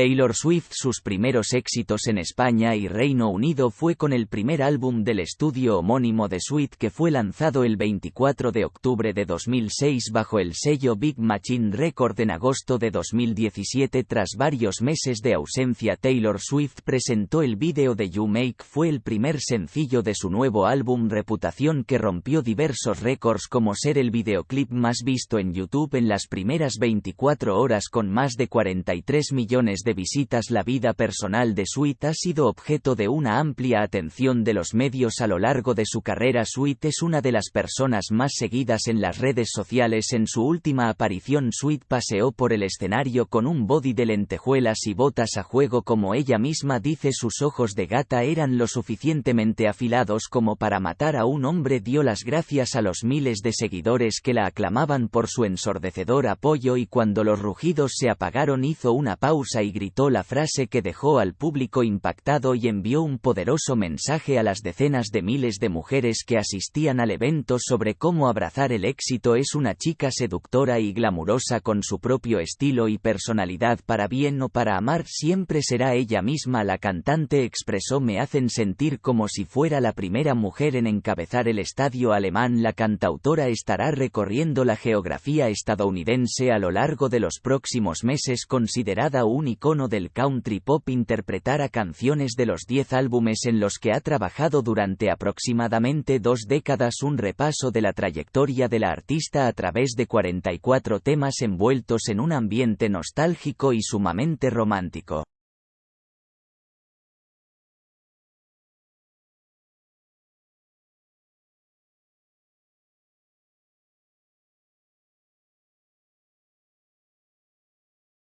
Taylor Swift sus primeros éxitos en España y Reino Unido fue con el primer álbum del estudio homónimo de Sweet que fue lanzado el 24 de octubre de 2006 bajo el sello Big Machine Record en agosto de 2017 tras varios meses de ausencia Taylor Swift presentó el vídeo de You Make fue el primer sencillo de su nuevo álbum Reputación que rompió diversos récords como ser el videoclip más visto en YouTube en las primeras 24 horas con más de 43 millones de visitas la vida personal de Sweet ha sido objeto de una amplia atención de los medios a lo largo de su carrera. Sweet es una de las personas más seguidas en las redes sociales. En su última aparición Sweet paseó por el escenario con un body de lentejuelas y botas a juego. Como ella misma dice sus ojos de gata eran lo suficientemente afilados como para matar a un hombre. Dio las gracias a los miles de seguidores que la aclamaban por su ensordecedor apoyo y cuando los rugidos se apagaron hizo una pausa y gritó la frase que dejó al público impactado y envió un poderoso mensaje a las decenas de miles de mujeres que asistían al evento sobre cómo abrazar el éxito es una chica seductora y glamurosa con su propio estilo y personalidad para bien o para amar siempre será ella misma la cantante expresó me hacen sentir como si fuera la primera mujer en encabezar el estadio alemán la cantautora estará recorriendo la geografía estadounidense a lo largo de los próximos meses considerada un icono del country pop interpretara canciones de los 10 álbumes en los que ha trabajado durante aproximadamente dos décadas un repaso de la trayectoria de la artista a través de 44 temas envueltos en un ambiente nostálgico y sumamente romántico.